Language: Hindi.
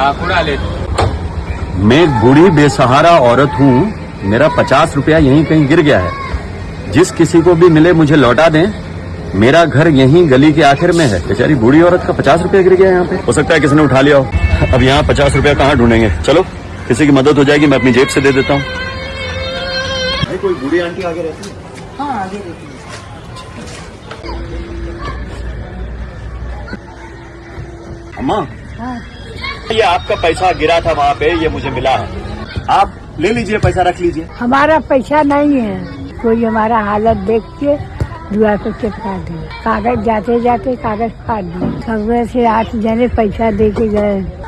हाँ ले मैं बूढ़ी बेसहारा औरत हूँ मेरा पचास रुपया यहीं कहीं गिर गया है। जिस किसी को भी मिले मुझे लौटा दें। मेरा घर यहीं गली के आखिर में है। बेचारी बूढ़ी औरत का पचास रुपया गिर गया यहाँ पे। हो सकता है किसी ने उठा लिया हो। अब यहाँ पचास रुपया कहाँ ढूंढेंगे? चलो किसी की मदद हो जाएगी मैं अपनी जेब से दे देता हूँ। कोई बूढ़ी आंटी आगे रहती है? हाँ आगे अम्मा हाँ। ये आपका पैसा गिरा था वहाँ पे, ये मुझे मिला है। आप ले लीजिए, पैसा रख लीजिए। हमारा पैसा नहीं है। कोई हमारा हालत देख के दुआ को चिपका दे। कागज़ जाते जाते कागज़ फाड़ दिए सबसे आठ जने पैसा दे के गए।